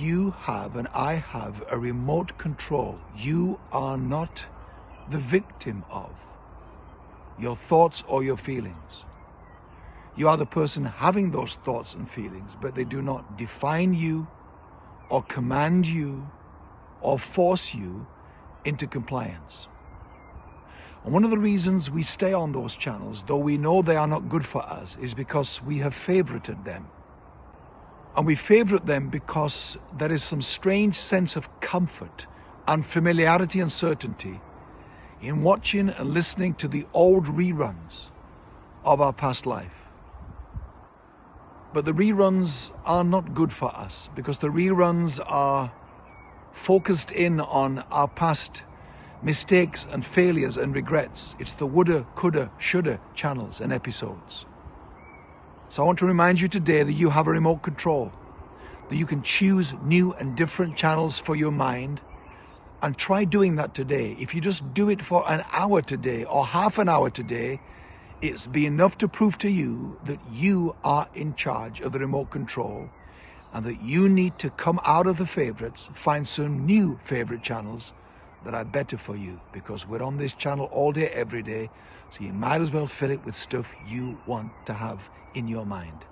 You have and I have a remote control. You are not the victim of your thoughts or your feelings. You are the person having those thoughts and feelings, but they do not define you or command you or force you into compliance. And one of the reasons we stay on those channels, though we know they are not good for us, is because we have favorited them. And we favorite them because there is some strange sense of comfort and familiarity and certainty in watching and listening to the old reruns of our past life. But the reruns are not good for us because the reruns are focused in on our past mistakes and failures and regrets. It's the woulda, coulda, shoulda channels and episodes. So I want to remind you today that you have a remote control, that you can choose new and different channels for your mind and try doing that today. If you just do it for an hour today or half an hour today, it's be enough to prove to you that you are in charge of the remote control and that you need to come out of the favorites, find some new favorite channels that are better for you because we're on this channel all day, every day. So you might as well fill it with stuff you want to have in your mind.